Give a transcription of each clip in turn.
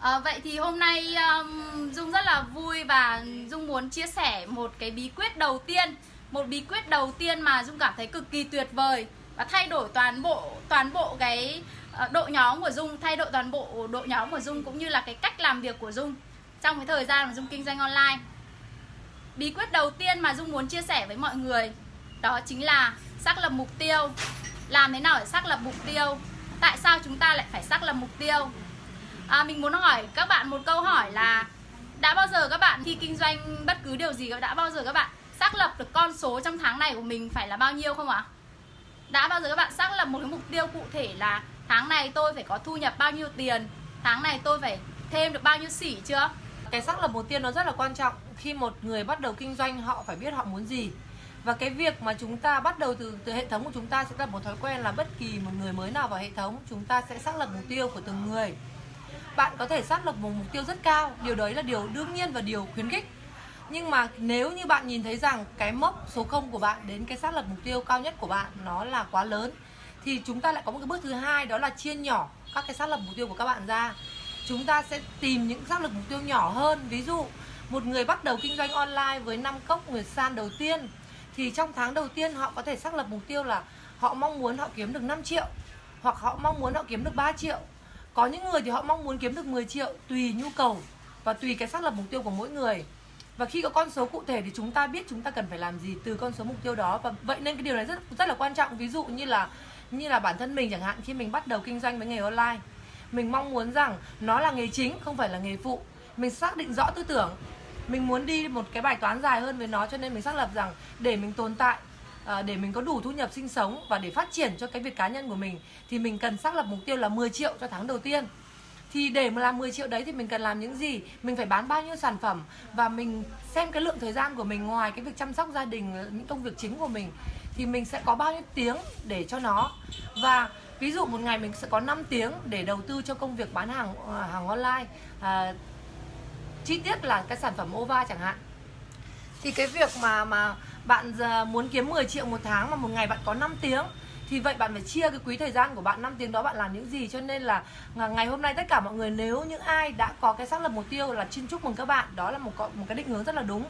À, vậy thì hôm nay um, Dung rất là vui và Dung muốn chia sẻ một cái bí quyết đầu tiên một bí quyết đầu tiên mà Dung cảm thấy cực kỳ tuyệt vời và thay đổi toàn bộ toàn bộ cái ờ, uh, độ nhóm của Dung thay đổi toàn bộ độ nhóm của Dung cũng như là cái cách làm việc của Dung trong cái thời gian mà Dung kinh doanh online. Bí quyết đầu tiên mà Dung muốn chia sẻ với mọi người đó chính là xác lập mục tiêu. Làm thế nào để xác lập mục tiêu? Tại sao chúng ta lại phải xác lập mục tiêu? À, mình muốn hỏi các bạn một câu hỏi là đã bao giờ các bạn khi kinh doanh bất cứ điều gì đã bao giờ các bạn xác lập được con số trong tháng này của mình phải là bao nhiêu không ạ? Đã bao giờ các bạn xác lập một cái mục tiêu cụ thể là tháng này tôi phải có thu nhập bao nhiêu tiền tháng này tôi phải thêm được bao nhiêu sỉ chưa? Cái xác lập mục tiêu nó rất là quan trọng khi một người bắt đầu kinh doanh họ phải biết họ muốn gì. Và cái việc mà chúng ta bắt đầu từ từ hệ thống của chúng ta sẽ là một thói quen là bất kỳ một người mới nào vào hệ thống chúng ta sẽ xác lập mục tiêu của từng người bạn có thể xác lập một mục tiêu rất cao, điều đấy là điều đương nhiên và điều khuyến khích. Nhưng mà nếu như bạn nhìn thấy rằng cái mốc số 0 của bạn đến cái xác lập mục tiêu cao nhất của bạn nó là quá lớn, thì chúng ta lại có một cái bước thứ hai, đó là chia nhỏ các cái xác lập mục tiêu của các bạn ra. Chúng ta sẽ tìm những xác lập mục tiêu nhỏ hơn. Ví dụ, một người bắt đầu kinh doanh online với năm cốc người san đầu tiên, thì trong tháng đầu tiên họ có thể xác lập mục tiêu là họ mong muốn họ kiếm được 5 triệu hoặc họ mong muốn họ kiếm được 3 triệu có những người thì họ mong muốn kiếm được 10 triệu tùy nhu cầu và tùy cái xác lập mục tiêu của mỗi người. Và khi có con số cụ thể thì chúng ta biết chúng ta cần phải làm gì từ con số mục tiêu đó. Và vậy nên cái điều này rất rất là quan trọng. Ví dụ như là như là bản thân mình chẳng hạn, khi mình bắt đầu kinh doanh với nghề online, mình mong muốn rằng nó là nghề chính, không phải là nghề phụ. Mình xác định rõ tư tưởng, mình muốn đi một cái bài toán dài hơn với nó cho nên mình xác lập rằng để mình tồn tại à, để mình có đủ thu nhập sinh sống và để phát triển cho cái việc cá nhân của mình thì mình cần xác lập mục tiêu là 10 triệu cho tháng đầu tiên. Thì để mà làm 10 triệu đấy thì mình cần làm những gì? Mình phải bán bao nhiêu sản phẩm và mình xem cái lượng thời gian của mình ngoài cái việc chăm sóc gia đình những công việc chính của mình thì mình sẽ có bao nhiêu tiếng để cho nó. Và ví dụ một ngày mình sẽ có 5 tiếng để đầu tư cho công việc bán hàng ờ, hàng online. À, chi tiết là cái sản phẩm ova chẳng hạn. Thì cái việc mà mà bạn ờ, muốn kiếm 10 triệu một tháng mà một ngày bạn có 5 tiếng thì vậy bạn phải chia cái quý thời gian của bạn 5 tiếng đó bạn làm những gì? Cho nên là ngày hôm nay tất cả mọi người nếu những ai đã có cái xác lập mục tiêu là xin chúc mừng các bạn đó là một một cái định hướng rất là đúng.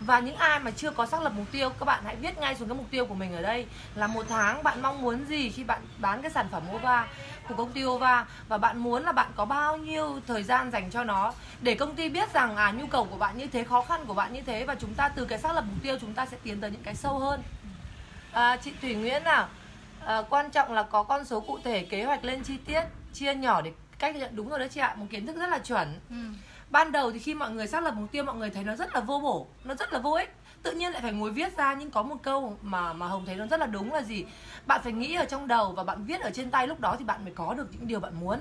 Và những ai mà chưa có xác lập mục tiêu các bạn hãy viết ngay xuống cái mục tiêu của mình ở đây là một tháng bạn mong muốn gì khi bạn bán cái sản phẩm OVA của công ty OVA? Và bạn muốn là bạn có bao nhiêu thời gian dành cho nó? Để công ty biết rằng à nhu cầu của bạn như thế khó khăn của bạn như thế và chúng ta từ cái xác lập mục tiêu chúng ta sẽ tiến tới những cái sâu hơn. À, chị Thủy Nguyễn nào à, quan trọng là có con số cụ thể kế hoạch lên chi tiết chia nhỏ để cách nhận đúng rồi đấy chị ạ. Một kiến thức rất là chuẩn. Ừ. ban đầu thì khi mọi người xác lập mục tiêu mọi người thấy nó rất là vô bổ nó rất là vô ích. Tự nhiên lại phải ngồi viết ra nhưng có một câu mà mà hồng thấy nó rất là đúng là gì? Bạn phải nghĩ ở trong đầu và bạn viết ở trên tay lúc đó thì bạn mới có được những điều bạn muốn.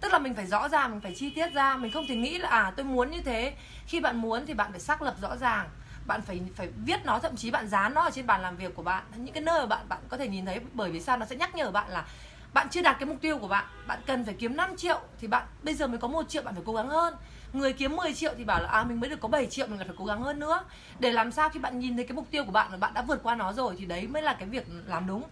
Tức là mình phải rõ ràng mình phải chi tiết ra mình không thể nghĩ là à tôi muốn như thế. Khi bạn muốn thì bạn phải xác lập rõ ràng bạn phải phải viết nó thậm chí bạn dán nó ở trên bàn làm việc của bạn. Những cái nơi mà bạn bạn có thể nhìn thấy bởi vì sao? Nó sẽ nhắc nhở bạn là bạn chưa đạt cái mục tiêu của bạn. Bạn cần phải kiếm 5 triệu thì bạn bây giờ mới có một triệu bạn phải cố gắng hơn. Người kiếm 10 triệu thì bảo là à mình mới được có 7 triệu mình phải cố gắng hơn nữa. Để làm sao khi bạn nhìn thấy cái mục tiêu của bạn và bạn đã vượt qua nó rồi thì đấy mới là cái việc làm đúng.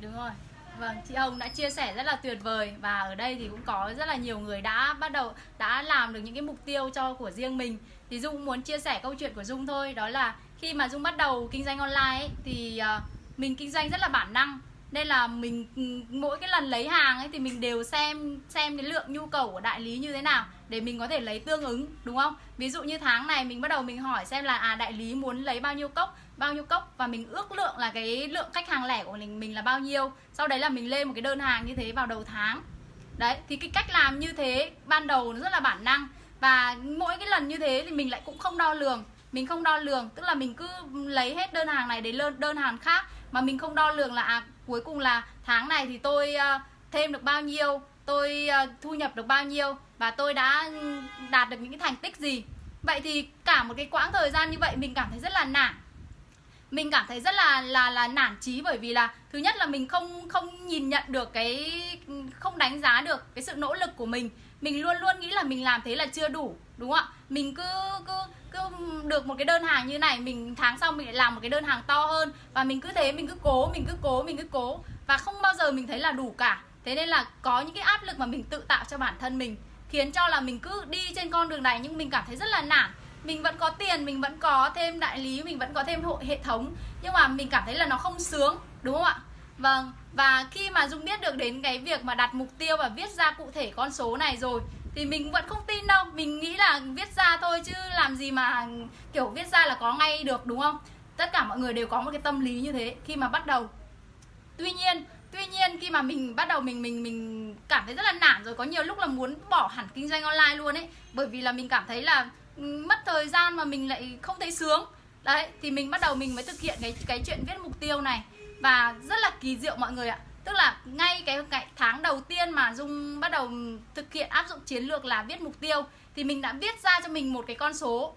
Đúng rồi. Vâng, chị Hồng đã chia sẻ rất là tuyệt vời và ở đây thì cũng có rất là nhiều người đã bắt đầu đã làm được những cái mục tiêu cho của riêng mình. Thì Dung muốn chia sẻ câu chuyện của Dung thôi, đó là khi mà Dung bắt đầu kinh doanh online ấy, thì uh, mình kinh doanh rất là bản năng. Nên là mình ừ, mỗi cái lần lấy hàng ấy thì mình đều xem xem cái lượng nhu cầu của đại lý như thế nào để mình có thể lấy tương ứng đúng không? Ví dụ như tháng này mình bắt đầu mình hỏi xem là à đại lý muốn lấy bao nhiêu cốc bao nhiêu cốc và mình ước lượng là cái lượng khách hàng lẻ của mình mình là bao nhiêu. Sau đấy là mình lên một cái đơn hàng như thế vào đầu tháng. Đấy thì cái cách làm như thế ban đầu nó rất là bản năng và mỗi cái lần như thế thì mình lại cũng không đo lường. Mình không đo lường tức là mình cứ lấy hết đơn hàng này đến đơn hàng khác. Mà mình không đo lường là à, cuối cùng là tháng này thì tôi uh, thêm được bao nhiêu tôi uh, thu nhập được bao nhiêu và tôi đã đạt được những cái thành tích gì. Vậy thì cả một cái quãng thời gian như vậy mình cảm thấy rất là nản. Mình cảm thấy rất là là là nản chí bởi vì là thứ nhất là mình không không nhìn nhận được cái không đánh giá được cái sự nỗ lực của mình mình luôn luôn nghĩ là mình làm thế là chưa đủ, đúng không ạ? Mình cứ cứ cứ được một cái đơn hàng như này, mình tháng sau mình lại làm một cái đơn hàng to hơn. Và mình cứ thế, mình cứ cố, mình cứ cố, mình cứ cố. Và không bao giờ mình thấy là đủ cả. Thế nên là có những cái áp lực mà mình tự tạo cho bản thân mình, khiến cho là mình cứ đi trên con đường này nhưng mình cảm thấy rất là nản. Mình vẫn có tiền, mình vẫn có thêm đại lý, mình vẫn có thêm hệ thống. Nhưng mà mình cảm thấy là nó không sướng, đúng không ạ? Vâng và khi mà dung biết được đến cái việc mà đặt mục tiêu và viết ra cụ thể con số này rồi, thì mình vẫn không tin đâu. Mình nghĩ là viết ra thôi chứ làm gì mà kiểu viết ra là có ngay được, đúng không? Tất cả mọi người đều có một cái tâm lý như thế khi mà bắt đầu. Tuy nhiên tuy nhiên khi mà mình bắt đầu mình mình mình cảm thấy rất là nản rồi, có nhiều lúc là muốn bỏ hẳn kinh doanh online luôn ấy, bởi vì là mình cảm thấy là ừ, mất thời gian mà mình lại không thấy sướng. Đấy, thì mình bắt đầu mình mới thực hiện cái cái chuyện viết mục tiêu này và rất là kỳ diệu mọi người ạ. Tức là ngay cái, cái tháng đầu tiên mà dung bắt đầu thực hiện áp dụng chiến lược là viết mục tiêu thì mình đã viết ra cho mình một cái con số.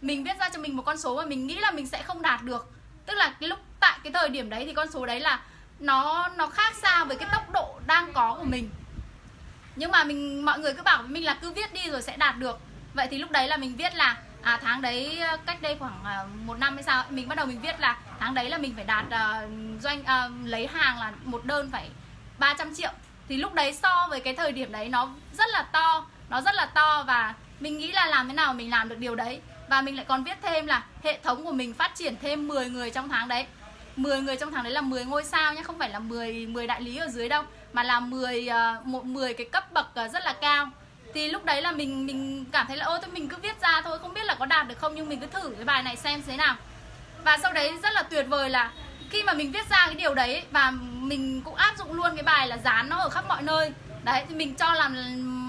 Mình viết ra cho mình một con số mà mình nghĩ là mình sẽ không đạt được. Tức là cái lúc tại cái thời điểm đấy thì con số đấy là nó nó khác xa với cái tốc độ đang có của mình. Nhưng mà mình mọi người cứ bảo với mình là cứ viết đi rồi sẽ đạt được. Vậy thì lúc đấy là mình viết là à tháng đấy ờ, cách đây khoảng ờ, một năm hay sao mình bắt đầu mình viết là tháng đấy là mình phải đạt uh, doanh uh, lấy hàng là một đơn phải 300 triệu. Thì lúc đấy so với cái thời điểm đấy nó rất là to nó rất là to và mình nghĩ là làm thế nào mình làm được điều đấy. Và mình lại còn viết thêm là hệ thống của mình phát triển thêm 10 người trong tháng đấy. 10 người trong tháng đấy là 10 ngôi sao nhé không phải là 10 10 đại lý ở dưới đâu mà là 10 uh, một 10 cái cấp bậc rất là cao thì lúc đấy là mình mình cảm thấy là ô tôi mình cứ viết ra thôi, không biết là có đạt được không nhưng mình cứ thử cái bài này xem thế nào. Và sau đấy rất là tuyệt vời là khi mà mình viết ra cái điều đấy và mình cũng áp dụng luôn cái bài là dán nó ở khắp mọi nơi. Đấy, thì mình cho làm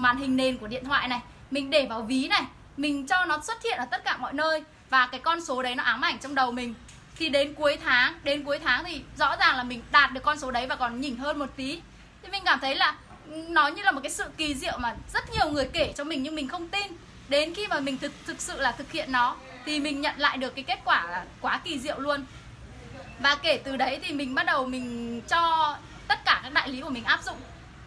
màn hình nền của điện thoại này, mình để vào ví này, mình cho nó xuất hiện ở tất cả mọi nơi và cái con số đấy nó ám ảnh trong đầu mình. Thì đến cuối tháng, đến cuối tháng thì rõ ràng là mình đạt được con số đấy và còn nhỉnh hơn một tí. Thì mình cảm thấy là nó như là một cái sự kỳ diệu mà rất nhiều người kể cho mình nhưng mình không tin. Đến khi mà mình thực thực sự là thực hiện nó, thì mình nhận lại được cái kết quả là quá kỳ diệu luôn. Và kể từ đấy thì mình bắt đầu mình cho tất cả các đại lý của mình áp dụng.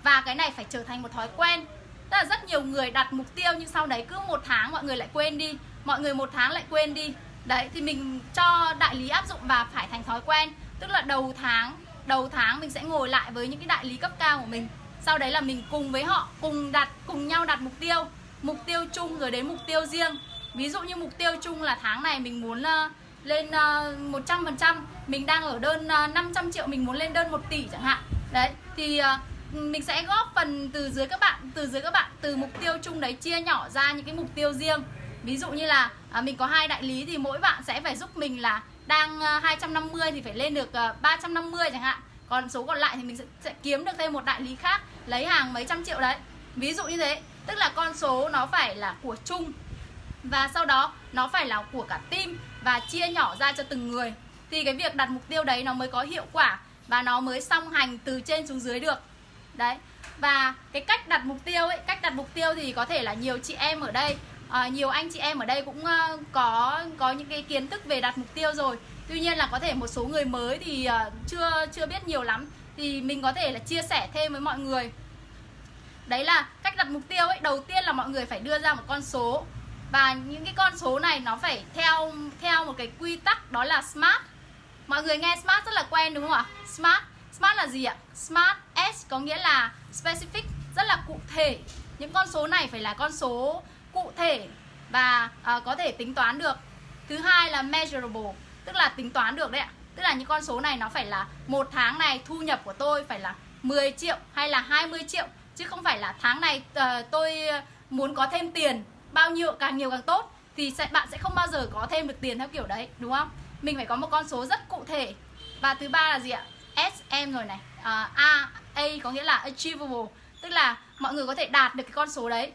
Và cái này phải trở thành một thói quen. Tức là rất nhiều người đặt mục tiêu nhưng sau đấy cứ một tháng mọi người lại quên đi. Mọi người một tháng lại quên đi. Đấy, thì mình cho đại lý áp dụng và phải thành thói quen. Tức là đầu tháng đầu tháng mình sẽ ngồi lại với những cái đại lý cấp cao của mình sau đấy là mình cùng với họ cùng đặt cùng nhau đặt mục tiêu. Mục tiêu chung rồi đến mục tiêu riêng. Ví dụ như mục tiêu chung là tháng này mình muốn uh, lên ờ, uh, 100% mình đang ở đơn ờ, uh, 500 triệu mình muốn lên đơn 1 tỷ chẳng hạn. Đấy thì uh, mình sẽ góp phần từ dưới các bạn từ dưới các bạn từ mục tiêu chung đấy chia nhỏ ra những cái mục tiêu riêng. Ví dụ như là uh, mình có hai đại lý thì mỗi bạn sẽ phải giúp mình là đang uh, 250 thì phải lên được uh, 350 chẳng hạn còn số còn lại thì mình sẽ, sẽ kiếm được thêm một đại lý khác lấy hàng mấy trăm triệu đấy. Ví dụ như thế tức là con số nó phải là của chung và sau đó nó phải là của cả team và chia nhỏ ra cho từng người. Thì cái việc đặt mục tiêu đấy nó mới có hiệu quả và nó mới song hành từ trên xuống dưới được. Đấy và cái cách đặt mục tiêu ấy cách đặt mục tiêu thì có thể là nhiều chị em ở đây à, nhiều anh chị em ở đây cũng uh, có có những cái kiến thức về đặt mục tiêu rồi tuy nhiên là có thể một số người mới thì ờ, chưa chưa biết nhiều lắm. Thì mình có thể là chia sẻ thêm với mọi người. Đấy là cách đặt mục tiêu ấy. Đầu tiên là mọi người phải đưa ra một con số. Và những cái con số này nó phải theo theo một cái quy tắc đó là smart. Mọi người nghe smart rất là quen đúng không ạ? Smart smart là gì ạ? Smart s có nghĩa là specific rất là cụ thể. Những con số này phải là con số cụ thể và uh, có thể tính toán được. Thứ hai là measurable tức là tính toán được đấy ạ. Tức là những con số này nó phải là một tháng này thu nhập của tôi phải là 10 triệu hay là 20 triệu chứ không phải là tháng này uh, tôi muốn có thêm tiền bao nhiêu càng nhiều càng tốt thì sẽ bạn sẽ không bao giờ có thêm được tiền theo kiểu đấy đúng không? Mình phải có một con số rất cụ thể. Và thứ ba là gì ạ? SM rồi này. Uh, A A có nghĩa là achievable. Tức là mọi người có thể đạt được cái con số đấy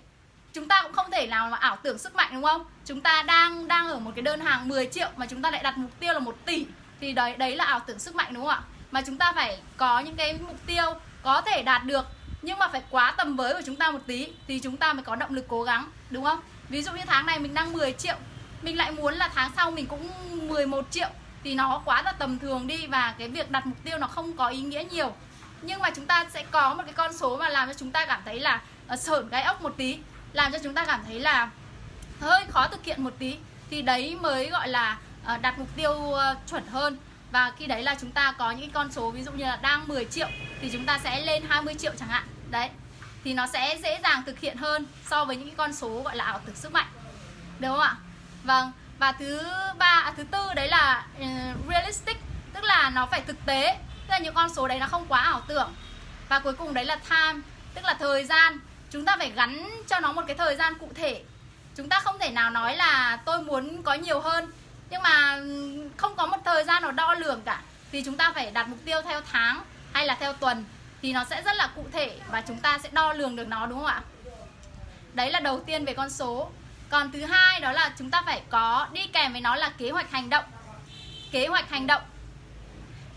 chúng ta cũng không thể nào mà ảo tưởng sức mạnh, đúng không? Chúng ta đang đang ở một cái đơn hàng 10 triệu mà chúng ta lại đặt mục tiêu là một tỷ. Thì đấy đấy là ảo tưởng sức mạnh, đúng không ạ? Mà chúng ta phải có những cái mục tiêu có thể đạt được, nhưng mà phải quá tầm với của chúng ta một tí thì chúng ta mới có động lực cố gắng, đúng không? Ví dụ như tháng này mình đang 10 triệu, mình lại muốn là tháng sau mình cũng 11 triệu thì nó quá là tầm thường đi và cái việc đặt mục tiêu nó không có ý nghĩa nhiều. Nhưng mà chúng ta sẽ có một cái con số mà làm cho chúng ta cảm thấy là ờ, sởn gai ốc một tí làm cho chúng ta cảm thấy là hơi khó thực hiện một tí thì đấy mới gọi là ờ, đặt mục tiêu ờ, chuẩn hơn. Và khi đấy là chúng ta có những con số ví dụ như là đang 10 triệu thì chúng ta sẽ lên 20 triệu chẳng hạn. Đấy thì nó sẽ dễ dàng thực hiện hơn so với những con số gọi là ảo tưởng sức mạnh. Được không ạ? Vâng và thứ ba à, thứ tư đấy là uh, realistic tức là nó phải thực tế. Tức là những con số đấy nó không quá ảo tưởng. Và cuối cùng đấy là time tức là thời gian chúng ta phải gắn cho nó một cái thời gian cụ thể. Chúng ta không thể nào nói là tôi muốn có nhiều hơn. Nhưng mà không có một thời gian nào đo lường cả. Thì chúng ta phải đặt mục tiêu theo tháng hay là theo tuần thì nó sẽ rất là cụ thể và chúng ta sẽ đo lường được nó, đúng không ạ? Đấy là đầu tiên về con số. Còn thứ hai đó là chúng ta phải có đi kèm với nó là kế hoạch hành động. Kế hoạch hành động.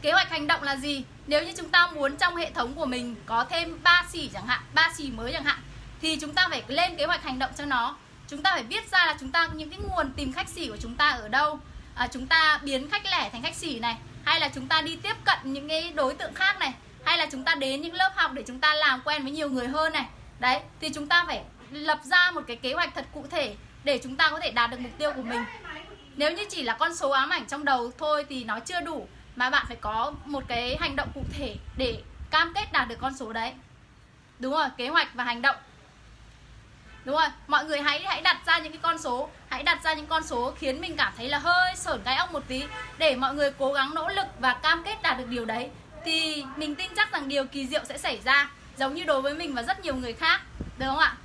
Kế hoạch hành động là gì? Nếu như chúng ta muốn trong hệ thống của mình có thêm 3 xỉ chẳng hạn ba xỉ mới chẳng hạn thì chúng ta phải lên kế hoạch hành động cho nó. Chúng ta phải viết ra là chúng ta những cái nguồn tìm khách xỉ của chúng ta ở đâu. À, chúng ta biến khách lẻ thành khách xỉ này hay là chúng ta đi tiếp cận những cái đối tượng khác này hay là chúng ta đến những lớp học để chúng ta làm quen với nhiều người hơn này. Đấy thì chúng ta phải lập ra một cái kế hoạch thật cụ thể để chúng ta có thể đạt được mục tiêu của mình. Nếu như chỉ là con số ám ảnh trong đầu thôi thì nó chưa đủ mà bạn phải có một cái hành động cụ thể để cam kết đạt được con số đấy. Đúng rồi, kế hoạch và hành động. Đúng rồi, mọi người hãy hãy đặt ra những cái con số, hãy đặt ra những con số khiến mình cảm thấy là hơi sởn cái óc một tí. Để mọi người cố gắng nỗ lực và cam kết đạt được điều đấy, thì mình tin chắc rằng điều kỳ diệu sẽ xảy ra, giống như đối với mình và rất nhiều người khác. Được không ạ?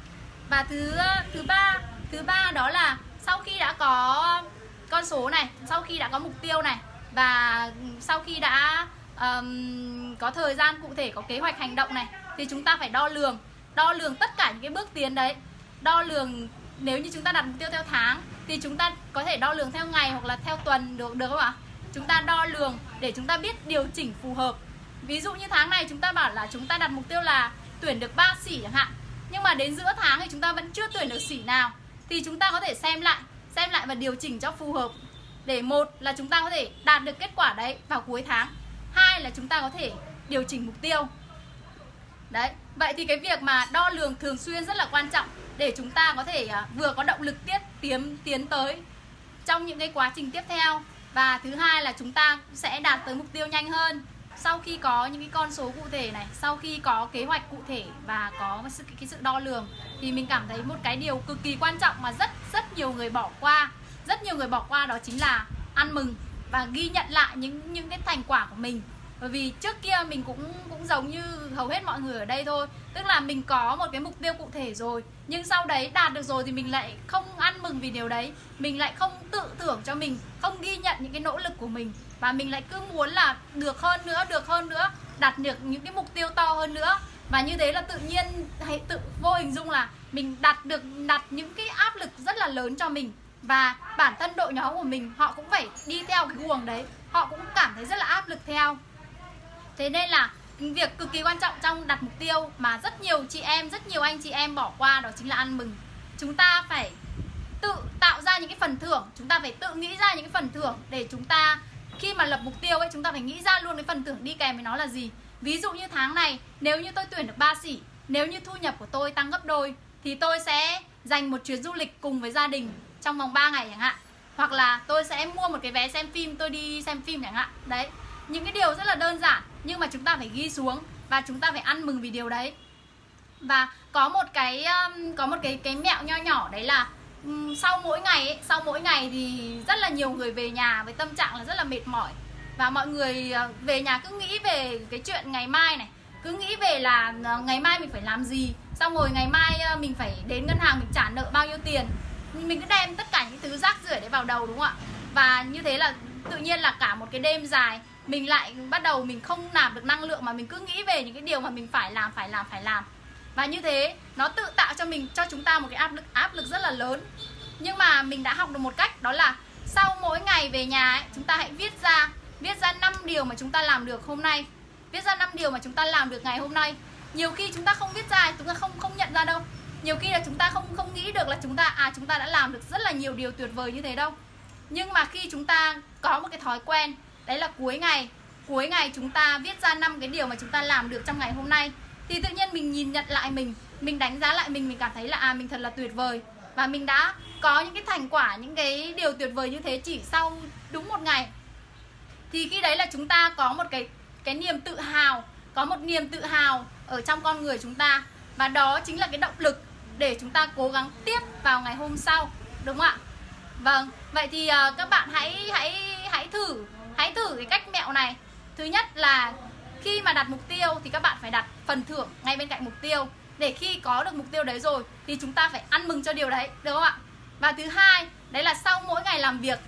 Và thứ thứ ba thứ ba đó là sau khi đã có con số này, sau khi đã có mục tiêu này và sau khi đã um, có thời gian cụ thể có kế hoạch hành động này thì chúng ta phải đo lường đo lường tất cả những cái bước tiến đấy. Đo lường nếu như chúng ta đặt mục tiêu theo tháng thì chúng ta có thể đo lường theo ngày hoặc là theo tuần được được không ạ? Chúng ta đo lường để chúng ta biết điều chỉnh phù hợp. Ví dụ như tháng này chúng ta bảo là chúng ta đặt mục tiêu là tuyển được 3 sỉ chẳng hạn. Nhưng mà đến giữa tháng thì chúng ta vẫn chưa tuyển được sỉ nào. Thì chúng ta có thể xem lại xem lại và điều chỉnh cho phù hợp để một là chúng ta có thể đạt được kết quả đấy vào cuối tháng, hai là chúng ta có thể điều chỉnh mục tiêu. Đấy, vậy thì cái việc mà đo lường thường xuyên rất là quan trọng để chúng ta có thể à, vừa có động lực tiếp tiến tiến tới trong những cái quá trình tiếp theo. Và thứ hai là chúng ta sẽ đạt tới mục tiêu nhanh hơn sau khi có những cái con số cụ thể này, sau khi có kế hoạch cụ thể và có sự, cái sự đo lường. Thì mình cảm thấy một cái điều cực kỳ quan trọng mà rất rất nhiều người bỏ qua rất nhiều người bỏ qua đó chính là ăn mừng và ghi nhận lại những những cái thành quả của mình. Bởi vì trước kia mình cũng cũng giống như hầu hết mọi người ở đây thôi. Tức là mình có một cái mục tiêu cụ thể rồi, nhưng sau đấy đạt được rồi thì mình lại không ăn mừng vì điều đấy. Mình lại không tự thưởng cho mình, không ghi nhận những cái nỗ lực của mình. Và mình lại cứ muốn là được hơn nữa, được hơn nữa, đạt được những cái mục tiêu to hơn nữa. Và như thế là tự nhiên hãy tự vô hình dung là mình đặt được đặt những cái áp lực rất là lớn cho mình và bản thân đội nhóm của mình, họ cũng phải đi theo cái guồng đấy. Họ cũng cảm thấy rất là áp lực theo. Thế nên là việc cực kỳ quan trọng trong đặt mục tiêu mà rất nhiều chị em, rất nhiều anh chị em bỏ qua đó chính là ăn mừng. Chúng ta phải tự tạo ra những cái phần thưởng. Chúng ta phải tự nghĩ ra những cái phần thưởng để chúng ta, khi mà lập mục tiêu ấy, chúng ta phải nghĩ ra luôn cái phần thưởng đi kèm với nó là gì. Ví dụ như tháng này, nếu như tôi tuyển được 3 sỉ nếu như thu nhập của tôi tăng gấp đôi, thì tôi sẽ dành một chuyến du lịch cùng với gia đình trong vòng 3 ngày chẳng hạn. Hoặc là tôi sẽ mua một cái vé xem phim tôi đi xem phim chẳng hạn. Đấy những cái điều rất là đơn giản nhưng mà chúng ta phải ghi xuống và chúng ta phải ăn mừng vì điều đấy. Và có một cái um, có một cái cái mẹo nho nhỏ đấy là um, sau mỗi ngày ấy, sau mỗi ngày thì rất là nhiều người về nhà với tâm trạng là rất là mệt mỏi. Và mọi người uh, về nhà cứ nghĩ về cái chuyện ngày mai này cứ nghĩ về là uh, ngày mai mình phải làm gì xong rồi ngày mai uh, mình phải đến ngân hàng mình trả nợ bao nhiêu tiền mình cứ đem tất cả những thứ rác rưởi đấy vào đầu đúng không ạ? Và như thế là tự nhiên là cả một cái đêm dài mình lại bắt đầu mình không nạp được năng lượng mà mình cứ nghĩ về những cái điều mà mình phải làm phải làm phải làm. Và như thế nó tự tạo cho mình cho chúng ta một cái áp lực áp lực rất là lớn. Nhưng mà mình đã học được một cách đó là sau mỗi ngày về nhà ấy, chúng ta hãy viết ra viết ra 5 điều mà chúng ta làm được hôm nay. Viết ra 5 điều mà chúng ta làm được ngày hôm nay. Nhiều khi chúng ta không viết ra chúng ta không không nhận ra đâu nhiều khi là chúng ta không không nghĩ được là chúng ta à chúng ta đã làm được rất là nhiều điều tuyệt vời như thế đâu. Nhưng mà khi chúng ta có một cái thói quen, đấy là cuối ngày cuối ngày chúng ta viết ra năm cái điều mà chúng ta làm được trong ngày hôm nay, thì tự nhiên mình nhìn nhận lại mình mình đánh giá lại mình mình cảm thấy là à mình thật là tuyệt vời. Và mình đã có những cái thành quả, những cái điều tuyệt vời như thế chỉ sau đúng một ngày. Thì khi đấy là chúng ta có một cái cái niềm tự hào, có một niềm tự hào ở trong con người chúng ta. Và đó chính là cái động lực để chúng ta cố gắng tiếp vào ngày hôm sau đúng không ạ? Vâng vậy thì uh, các bạn hãy hãy hãy thử hãy thử cái cách mẹo này. Thứ nhất là khi mà đặt mục tiêu thì các bạn phải đặt phần thưởng ngay bên cạnh mục tiêu. Để khi có được mục tiêu đấy rồi thì chúng ta phải ăn mừng cho điều đấy được không ạ? Và thứ hai đấy là sau mỗi ngày làm việc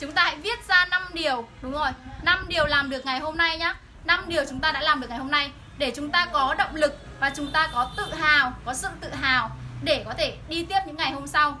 chúng ta hãy viết ra 5 điều đúng rồi 5 điều làm được ngày hôm nay nhá. 5 điều chúng ta đã làm được ngày hôm nay để chúng ta có động lực và chúng ta có tự hào có sự tự hào để có thể đi tiếp những ngày hôm sau.